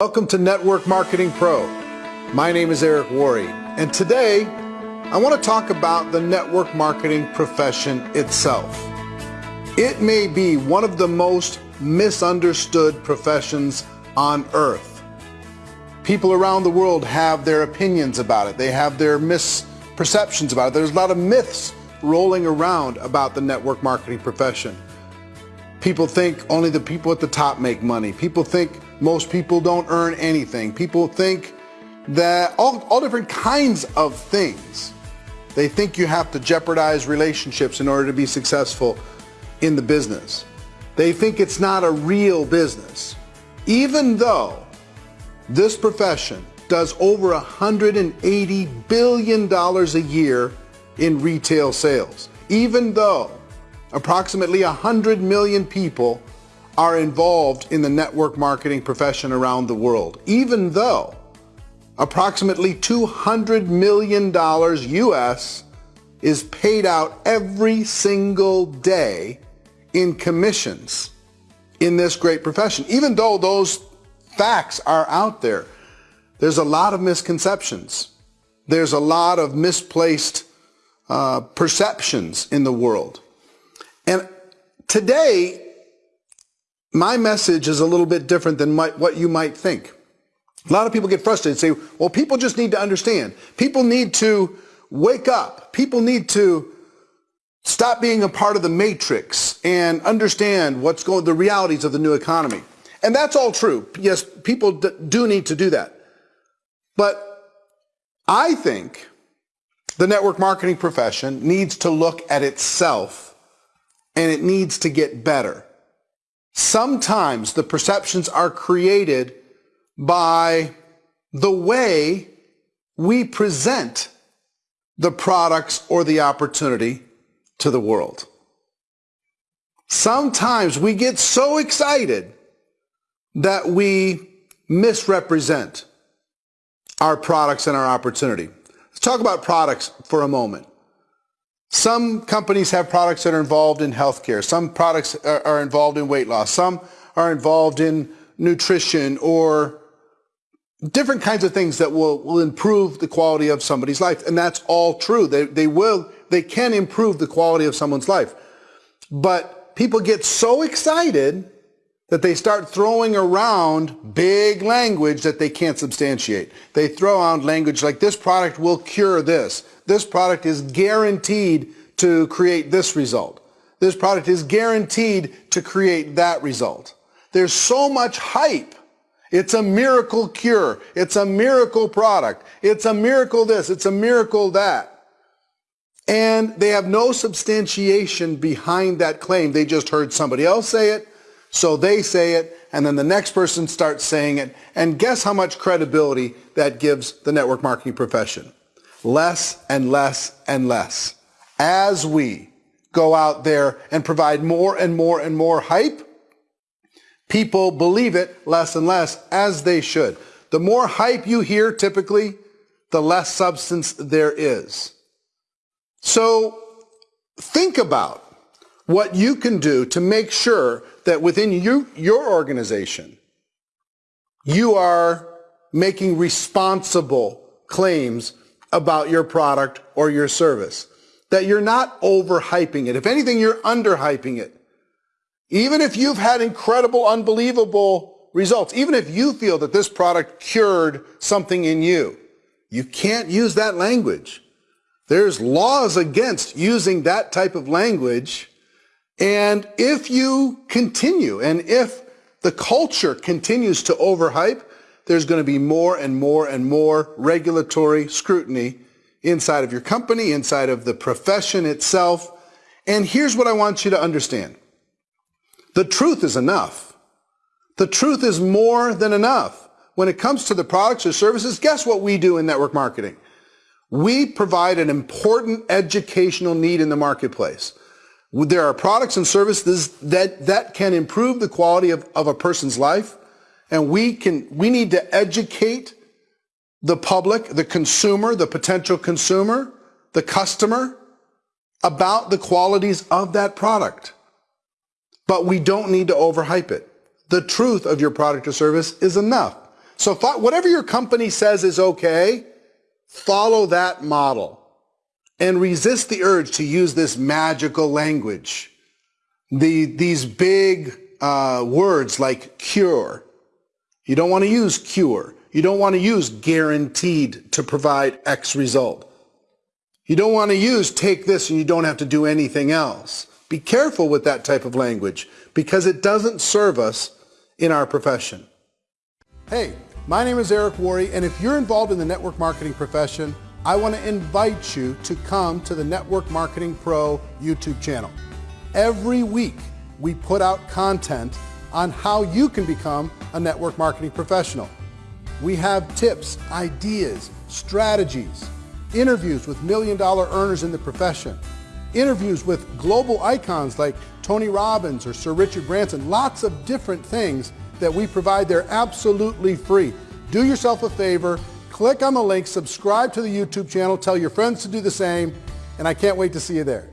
Welcome to Network Marketing Pro. My name is Eric Worre, and today I want to talk about the network marketing profession itself. It may be one of the most misunderstood professions on earth. People around the world have their opinions about it. They have their misperceptions about it. There's a lot of myths rolling around about the network marketing profession. People think only the people at the top make money. People think most people don't earn anything. People think that all, all different kinds of things. They think you have to jeopardize relationships in order to be successful in the business. They think it's not a real business. Even though this profession does over $180 billion a year in retail sales. Even though approximately 100 million people are involved in the network marketing profession around the world. Even though approximately $200 million US is paid out every single day in commissions in this great profession. Even though those facts are out there, there's a lot of misconceptions. There's a lot of misplaced uh, perceptions in the world. And today, my message is a little bit different than my, what you might think. A lot of people get frustrated and say, well, people just need to understand. People need to wake up. People need to stop being a part of the matrix and understand what's going, the realities of the new economy. And that's all true. Yes, people do need to do that. But I think the network marketing profession needs to look at itself and it needs to get better. Sometimes the perceptions are created by the way we present the products or the opportunity to the world. Sometimes we get so excited that we misrepresent our products and our opportunity. Let's talk about products for a moment. Some companies have products that are involved in healthcare. Some products are, are involved in weight loss. Some are involved in nutrition or different kinds of things that will, will improve the quality of somebody's life. And that's all true. They, they will, they can improve the quality of someone's life. But people get so excited that they start throwing around big language that they can't substantiate. They throw out language like this product will cure this. This product is guaranteed to create this result. This product is guaranteed to create that result. There's so much hype. It's a miracle cure. It's a miracle product. It's a miracle this. It's a miracle that. And they have no substantiation behind that claim. They just heard somebody else say it so they say it, and then the next person starts saying it, and guess how much credibility that gives the network marketing profession? Less and less and less. As we go out there and provide more and more and more hype, people believe it less and less, as they should. The more hype you hear, typically, the less substance there is. So think about what you can do to make sure that within you, your organization, you are making responsible claims about your product or your service. That you're not overhyping it. If anything, you're underhyping it. Even if you've had incredible, unbelievable results, even if you feel that this product cured something in you, you can't use that language. There's laws against using that type of language and if you continue and if the culture continues to overhype, there's going to be more and more and more regulatory scrutiny inside of your company, inside of the profession itself. And here's what I want you to understand. The truth is enough. The truth is more than enough. When it comes to the products or services, guess what we do in network marketing? We provide an important educational need in the marketplace. There are products and services that, that can improve the quality of, of a person's life. And we can, we need to educate the public, the consumer, the potential consumer, the customer about the qualities of that product. But we don't need to overhype it. The truth of your product or service is enough. So whatever your company says is okay, follow that model and resist the urge to use this magical language. The, these big uh, words like cure. You don't want to use cure. You don't want to use guaranteed to provide X result. You don't want to use take this and you don't have to do anything else. Be careful with that type of language because it doesn't serve us in our profession. Hey, my name is Eric Worre, and if you're involved in the network marketing profession, I want to invite you to come to the Network Marketing Pro YouTube channel. Every week, we put out content on how you can become a network marketing professional. We have tips, ideas, strategies, interviews with million dollar earners in the profession, interviews with global icons like Tony Robbins or Sir Richard Branson, lots of different things that we provide. They're absolutely free. Do yourself a favor, click on the link, subscribe to the YouTube channel, tell your friends to do the same, and I can't wait to see you there.